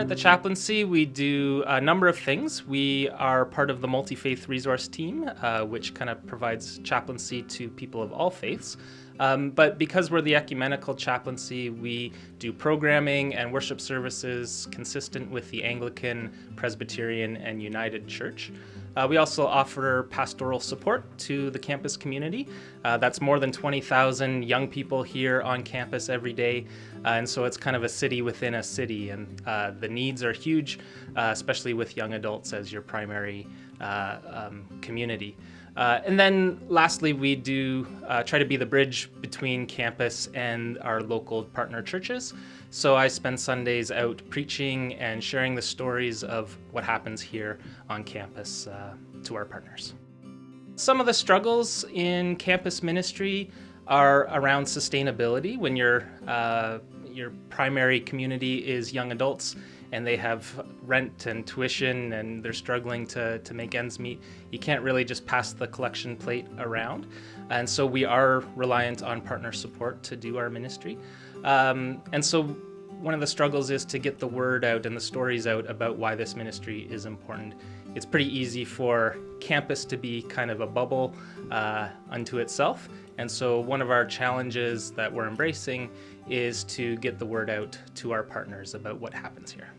at the chaplaincy, we do a number of things. We are part of the multi faith resource team, uh, which kind of provides chaplaincy to people of all faiths. Um, but because we're the ecumenical chaplaincy, we do programming and worship services consistent with the Anglican, Presbyterian, and United Church. Uh, we also offer pastoral support to the campus community. Uh, that's more than 20,000 young people here on campus every day, uh, and so it's kind of a city within a city, and uh, the needs are huge, uh, especially with young adults as your primary uh, um, community. Uh, and then lastly, we do uh, try to be the bridge between campus and our local partner churches. So I spend Sundays out preaching and sharing the stories of what happens here on campus uh, to our partners. Some of the struggles in campus ministry are around sustainability when your uh, your primary community is young adults and they have rent and tuition and they're struggling to, to make ends meet, you can't really just pass the collection plate around. And so we are reliant on partner support to do our ministry. Um, and so one of the struggles is to get the word out and the stories out about why this ministry is important. It's pretty easy for campus to be kind of a bubble uh, unto itself. And so one of our challenges that we're embracing is to get the word out to our partners about what happens here.